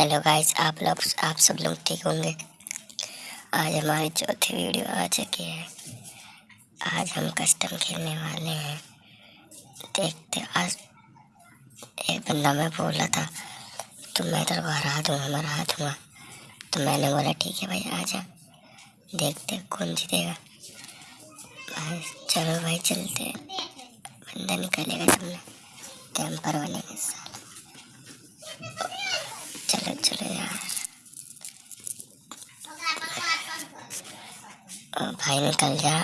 Hello guys आप लोग, आप सब लोग ठीक होंगे? आज हमारी चौथी वीडियो आ चुकी है। आज हम कस्टम खेलने वाले हैं। देखते आज एक बंदा मैं बोला था तो मैं तेरे को हरा दूँगा मैं हरा दूँगा। तो मैंने बोला, ठीक है भाई आ जा देखते कौन जीतेगा। भाई, चलो भाई, चलते बंदा निकलेगा तुमने टेम्पर बनेगा चलो चलो यार। भाई निकल जा।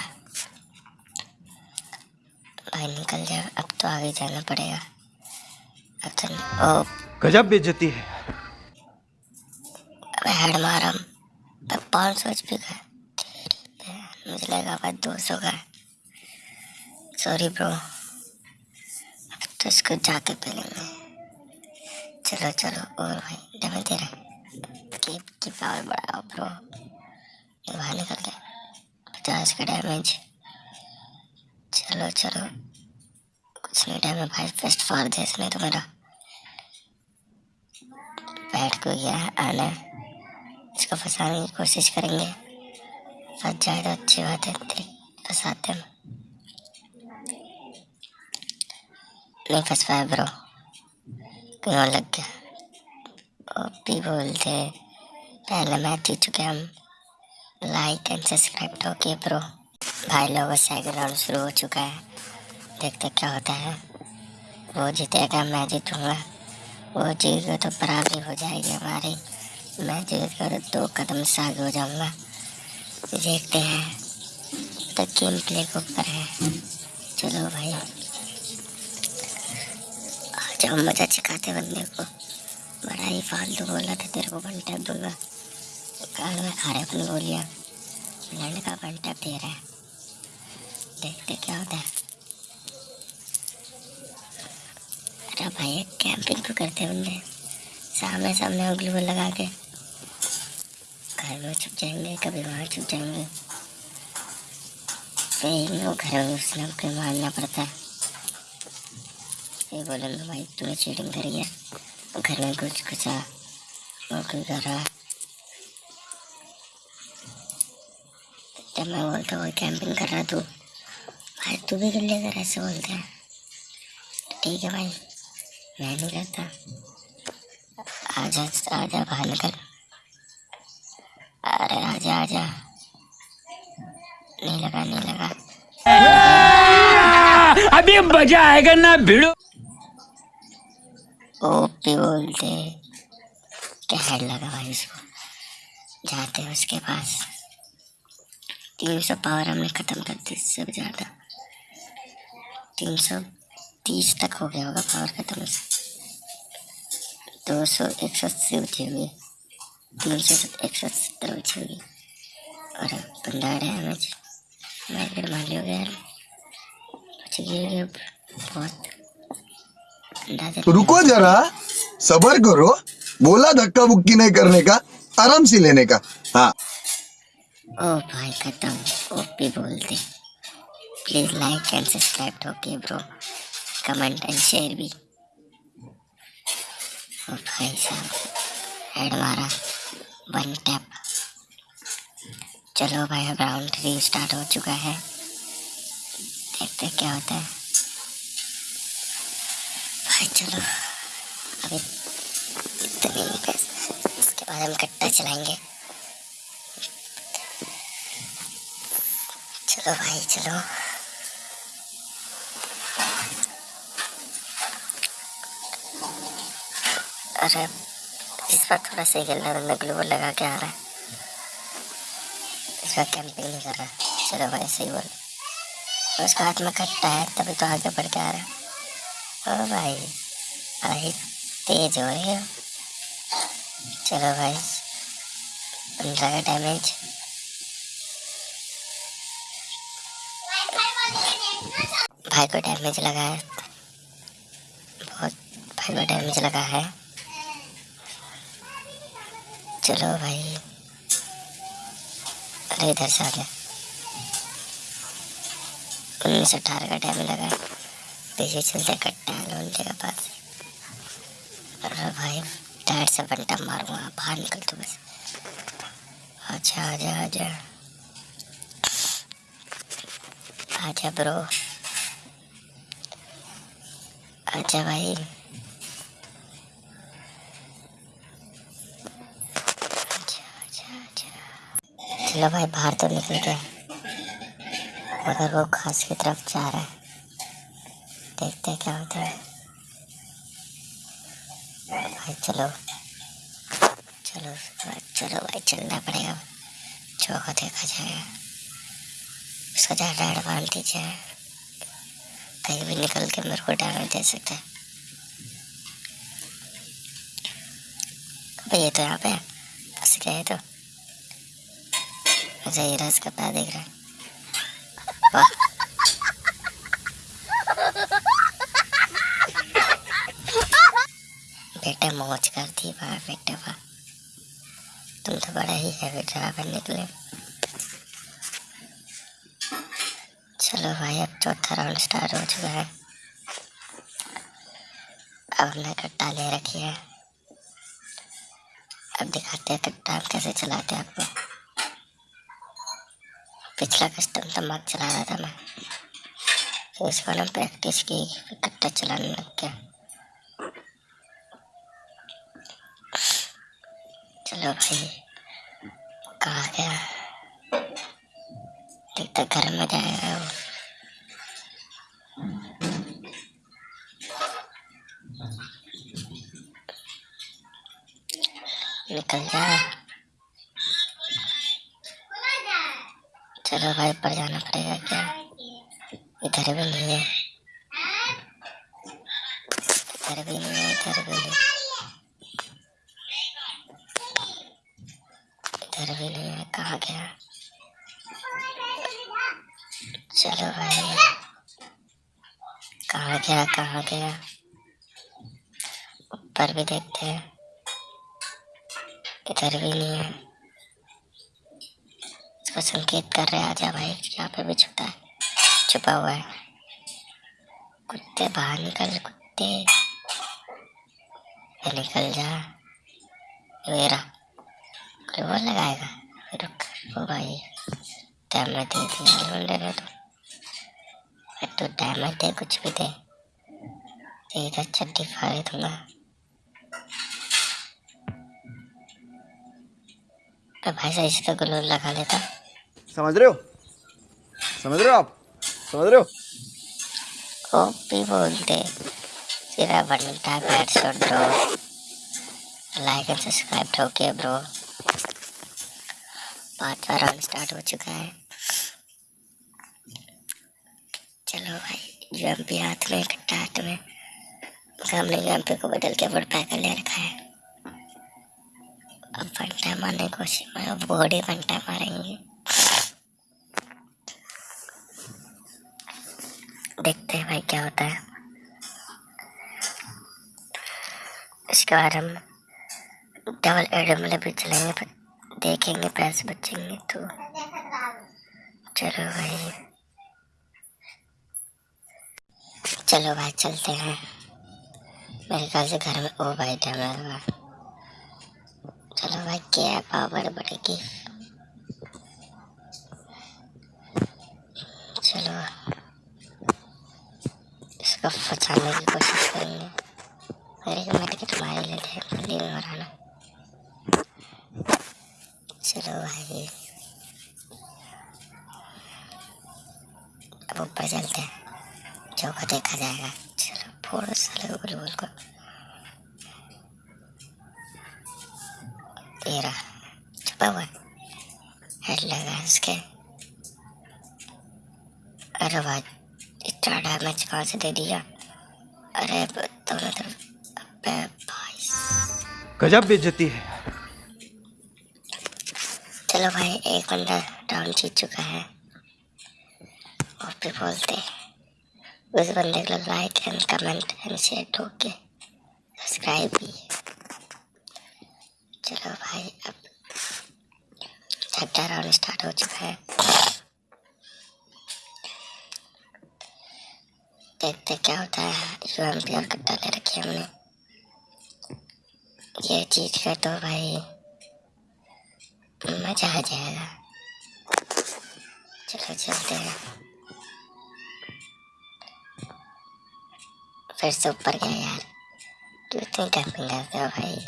भाई निकल जा। अब तो आगे जाना पड़ेगा। अब तो ओ। गजब बेइज्जती है। अबे हेड मारा पाँच सौ एच पी का मुझे लगा भाई दो सौ का सॉरी ब्रो अब तो इसको जाके पी लेंगे चलो चलो और भाई। डबल दे रहे की की पावर बढ़ाओ ब्रो बाहर निकल गए पचास का डैमेज चलो चलो। कुछ नहीं डैमेज भाई फ़र्स्ट फार दे इसने तो मेरा। बैठ को गया है आना इसको फंसाने की कोशिश करेंगे। फंस जाए तो अच्छी बात है फंसाते हम नहीं फंस पाया ब्रो कहीं और लग गया। ओपी बोलते पहले मैच जीत चुके हम लाइक एंड सब्सक्राइब तो किए प्रो भाई लोगों सेकंड राउंड शुरू हो चुका है, देखते क्या होता है। वो जीतेगा, मैं जीतूँगा। वो जीत तो बराबरी हो जाएगी हमारी। मैं जीत कर दो कदम से आगे हो जाऊँगा। देखते हैं। तो गेम प्ले के ऊपर है। चलो भाई। आ जाओ, मज़ा सिखाते बंदे को। बड़ा ही फालतू बोला था, तेरे को टैप दूँगा। कान में खा रहे अपनी गोलियाँ लड़का टैप दे रहा है। देखते क्या होता है। अरे भाई कैंपिंग तो करते बंदे सामने सामने उंगली को लगा के। घर में छुप जाएँगे, कभी वहाँ छुप जाएँगे। फिर वो घर में उसने मारना पड़ता। है ये बोलेंगे भाई, तूने चीटिंग करी है घर में कुछ आ वो कोई मैं बोलता हूँ कैंपिंग कर रहा तू भाई तू भी कर लिया कर ऐसे बोलते हैं। ठीक है भाई, मैं नहीं करता आजा आजा बाहर निकल। अरे आजा आजा। नहीं लगा नहीं लगा। अभी मज़ा आएगा ना, भिड़ो। ओपी बोलते क्या हेड लगा भाई उसको जाते हैं उसके पास। तीन सौ पावर हमने ख़त्म कर दी इससे भी ज़्यादा तीन सौ तीस तक हो गया होगा पावर ख़त्म दो सौ एक सौ अस्सी बची हुई तीन सौ एक सौ सत्तर बची हुई और अब बंदा डैमेज मार्केट मार लिया गया। बच बहुत। अंदाज़ा रुको जरा, सबर करो, बोला धक्का बुक्की नहीं करने का, आराम से लेने का। हाँ। ओ भाई, खत्म। ओपी बोलते please like and subscribe okay bro comment and share भी। ओ भाई साहब हेड मारा वन टैप चलो भाई, अब राउंड थ्री स्टार्ट हो चुका है। देखते क्या होता है। भाई चलो। अभी इतने ही बाद हम कट्टा चलाएँगे। चलो भाई, चलो। अरे, इस बार थोड़ा सही खेल रहा है ग्लूबल लगा के आ रहा है। इस बार कैंपिंग नहीं कर रहा चलो भाई, सही बोल। उसका हाथ में कट्टा है, तभी तो आगे बढ़ के आ रहा है। ओ भाई भाई तेज हो रही हो चलो भाई पंद्रह का डैमेज भाई को डैमेज लगा है बहुत भाई को डैमेज लगा है चलो भाई अरे इधर से आ गया उन्नीस अठारह का डैमेज लगा है पीछे चलते कट्टा है लोन के पास। अरे भाई बैट से बंटा मारूँगा बाहर निकल तू बस। आजा आजा आजा। आजा ब्रो। आजा भाई। चलो भाई, बाहर तो निकल गया मगर वो घास की तरफ़ जा रहा है। देखते। हैं क्या होता है भाई चलो। चलो चलो, भाई चलना पड़ेगा। जो को देखा जाएगा उसका ज़्यादा एडवांटेज है कहीं भी निकल के मेरे को डैमेज दे सकता है। भाई ये तो यहाँ पे गया है तो। ये रहा इसका पैर देख रहा है बेटा मौज कर दी बेटा वाह। तुम तो बड़ा ही हैवी ड्राइवर निकले। चलो भाई, अब चौथा राउंड स्टार्ट हो चुका है। अब हमने कट्टा ले रखी है। अब दिखाते हैं कट्टा कैसे चलाते हैं आपको। पिछला कस्टम तो मत चला रहा था मैं। इसको ना प्रैक्टिस की, कट्टा चलाने लग गया। चलो भाई। कहा गया देखता घर में जाएगा वो निकल जा। चलो भाई, ऊपर जाना पड़ेगा क्या? इधर भी नहीं है। इधर भी नहीं है इधर भी नहीं इधर भी नहीं है कहाँ गया। चलो भाई। कहाँ गया कहाँ गया? ऊपर भी देखते हैं। इधर भी नहीं है। इसको संकेत कर रहे आजा भाई। यहाँ पे भी छुपा है। छुपा हुआ है। कुत्ते बाहर निकल, कुत्ते। निकल जा। मेरा। कोई लगाएगा रुक ओ भाई डैमेज दे दिया लौंडे ने तो। तो डैमेज दे कुछ भी दे। सीधा चड्डी फाड़ दूँगा तो भाई सही से तो लगा लेता। समझ रहे हो? समझ रहे हो आप? समझ रहे हो? ओपी बोलते। सीधा बनता ब्रो। लाइक एंड सब्सक्राइब ठोके ब्रो। पांचवा राउंड स्टार्ट हो चुका है। चलो भाई यूएमपी हाथ में कट्टा हाथ में। हमने यूएमपी को बदल के वुड पैकर ले रखा है। अब फंटा मारने की कोशिश में, अब बॉडी फंटा मारेंगे। देखते हैं भाई क्या होता है। इसके बाद हम डबल एडम भी चलेंगे देखेंगे पैसे बचेंगे तो। चलो भाई। चलो भाई, चलते हैं। मेरे ख्याल से घर में ओ भाई डैमेज हुआ चलो भाई, क्या पावर बढ़ेगी? चलो। इसको फंसाने की कोशिश करेंगे। मेरे को मेरे को तुम्हारे लिए थे मराना अब ऊपर चलते हैं। जो को देखा जाएगा। चलो फोड़ साले गुलगुल को छुपा हुआ हेड लगा इसके। अरे भाई इतना डैमेज कहाँ से दे दिया? अरे गजब बेइज्जती है। चलो भाई, एक बंदा राउंड जीत चुका है। और फिर बोलते उस बंदे को like and comment and share ठोक सब्सक्राइब भी चलो भाई, अब छठा राउंड स्टार्ट हो चुका है। देखते क्या होता है। यूएमपी और कट्टा ले रखी हमने। ये चीज़ का तो भाई मज़ा आ जाएगा चलो चलते हैं फिर से ऊपर गया यार क्यों इतनी कैंपिंग करते हो भाई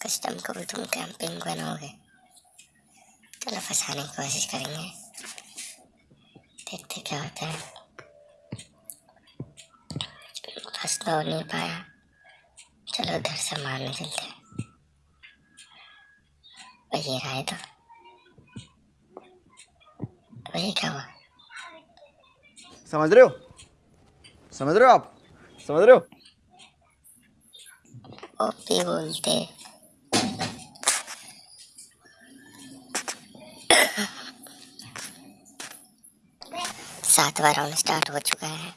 कस्टम को भी तुम कैंपिंग बनाओगे चलो फंसाने की कोशिश करेंगे देखते क्या होता है फंस तो नहीं पाया चलो उधर से मारने चलते हैं ये रहा है तो भाई क्या हुआ समझ रहे हो समझ रहे हो आप समझ रहे हो ओपी बोलते सातवां राउंड स्टार्ट हो चुका है।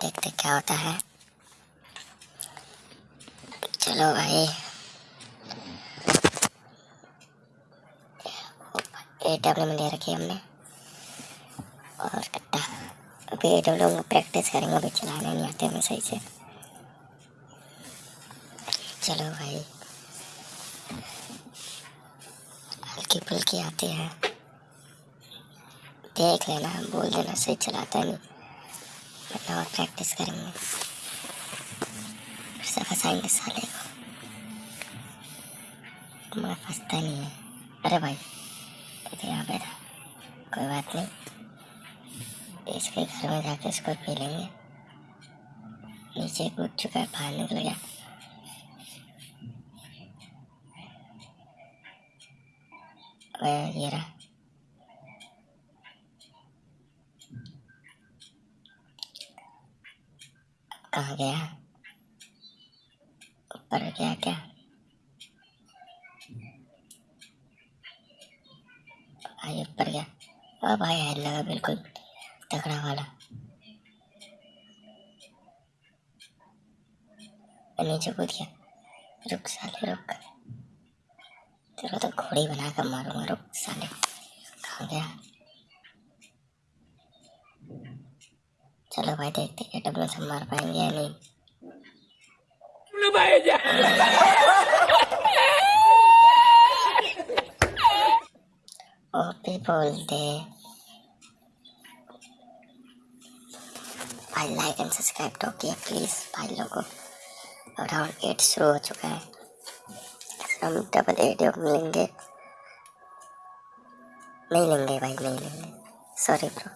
देखते क्या होता है। चलो भाई। ए डब्ल्यू में ले रखी है हमने। और कट्टा। अभी ए डब्ल्यू में प्रैक्टिस करेंगे, अभी चलाने नहीं आते हमें सही से। चलो भाई। हल्की फुल्की आती है। देख लेना, बोल देना, सही चलाता नहीं। वरना और प्रैक्टिस करेंगे। फंसाएँगे साले को। मगर फंसता नहीं है। अरे भाई। तो यहाँ पे था कोई बात नहीं। इसके घर में जाके इसको पी लेंगे। नीचे कूद चुका है, बाहर निकल गया। अबे ये रहा। कहाँ गया? ऊपर गया क्या? भाई ऊपर गया। ओ भाई हेड लगा, बिल्कुल तगड़ा वाला। नीचे कूद गया। रुक साले, रुक। तेरा तो घोड़ी बना कर मारूँगा रुक साले। कहाँ गया? चलो भाई, देखते हैं डब्ल्यू से मार पाएँगे या नहीं। ओपी बोलते भाई लाइक एंड सब्सक्राइब तो किया प्लीज़ भाई लोगों राउंड एट शुरू हो चुका है। हम डबल एट मिलेंगे। नहीं लेंगे भाई, नहीं लेंगे। सॉरी ब्रो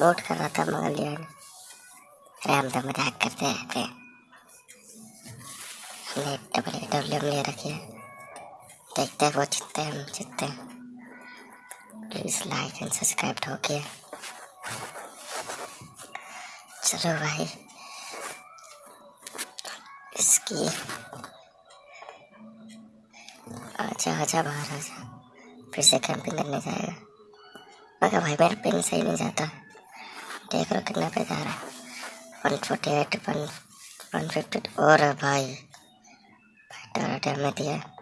नोट कर रहा था मगर लिया अरे हम तो मज़ाक करते हैं। हमने डबल ए डब्ल्यू ले रखी है। देखते हैं, वो जीतते हैं, हम जीतते हैं। प्लीज़ लाइक एंड सब्सक्राइब गया चलो भाई। इसकी। आजा आजा बाहर, आजा। फिर से कैंपिंग करने जाएगा। मगर भाई, मेरा पिन सही नहीं जाता। देख लो कितना पे जा रहा है। One forty eight one one fifty और भाई। भाई टारा टाइम में दिया।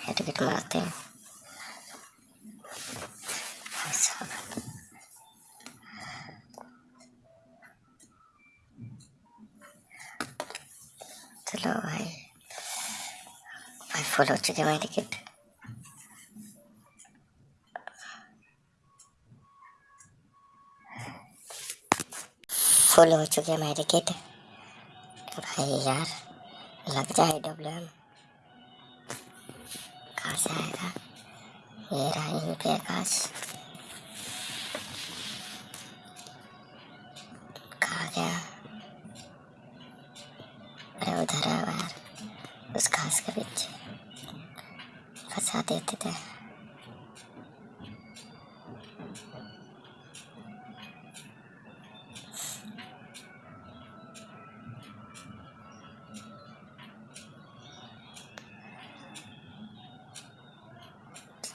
हेडविट मारते हैं भाई साहब चलो भाई भाई फुल हो चुके मेरी टिकट फुल हो चुके मेरी किट भाई यार, लग जाए डब्ल्यू एम कहाँ से आएगा? ये रहा यहीं पे आकाश अरे उधर है बाहर। उस घास के पीछे। फंसा देते थे।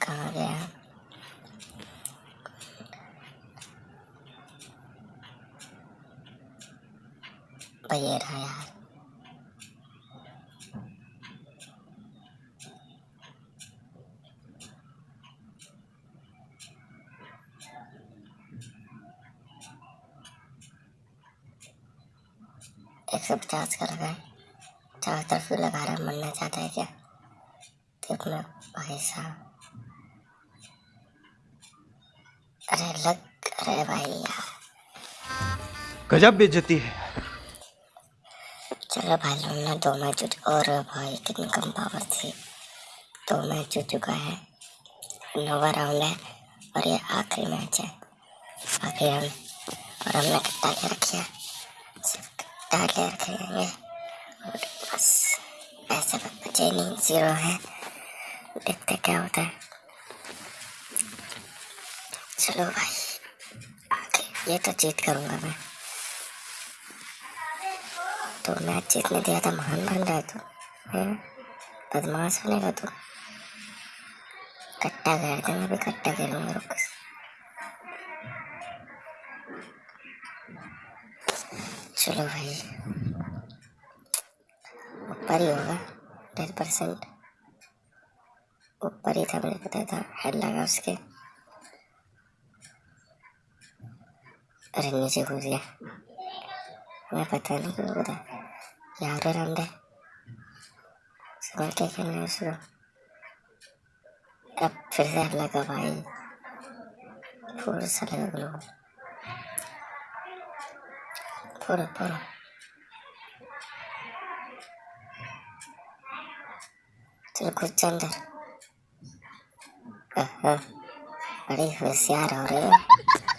कहाँ गया रहा यार। एक सौ पचास का लगा है। चारों तरफ़ भी लगा रहा मरना चाहता है क्या? देखना भाई साहब। अरे लग अरे भाई यार। गजब बेइज्जती है। चलो भाई लोग ना दो मैच जीत और भाई कितनी कम पावर थी। दो मैच जीत चुका है। नौवा राउंड है और ये आखिरी मैच है। आखिरी राउंड और हमने ले रखी है सिर्फ़ कट्टा ले हैं और बस ऐसे बचे नहीं ज़ीरो है। देखते क्या होता है। चलो भाई, आगे। ये तो जीत करूँगा मैं। तो मैच जीतने दिया था महान बन रहा है तू, हैं? बदमाश बनेगा तू। कट्टा खेलते मैं भी कट्टा खेलूँगा, रुक। चलो भाई। ऊपर ही होगा टेन परसेंट। ऊपर ही था, मुझे पता था हेड लगा उसके। अरे नीचे घुस गया। मैं पता नहीं क्यों पता यार रामदे समझ के खेलना है उसको? अब फिर से हेड लगा भाई। पूरा सा लगा ग्लो पूरा पूरा चलो कुछ अंदर हाँ, हाँ, बड़ी होशियार हो रही हो